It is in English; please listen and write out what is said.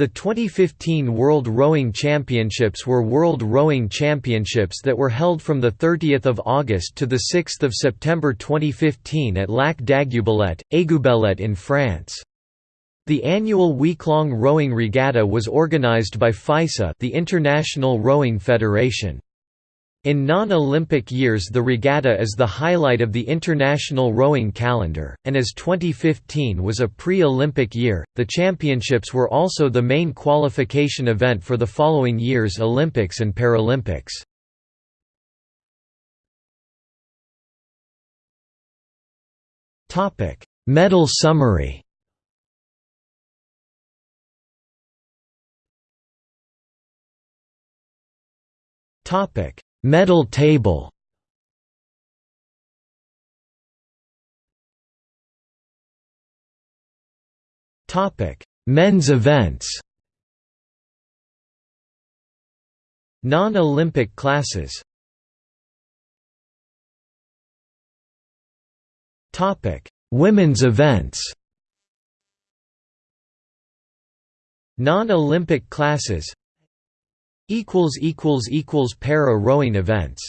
The 2015 World Rowing Championships were World Rowing Championships that were held from 30 August to 6 September 2015 at Lac d'Aiguebelette, Aiguebelette in France. The annual week-long rowing regatta was organized by FISA the International Rowing Federation. In non-Olympic years the regatta is the highlight of the international rowing calendar, and as 2015 was a pre-Olympic year, the championships were also the main qualification event for the following year's Olympics and Paralympics. Medal summary Topic Medal table Topic: Men's events. Non-Olympic classes. Topic: Women's events. Non-Olympic classes equals equals equals para rowing events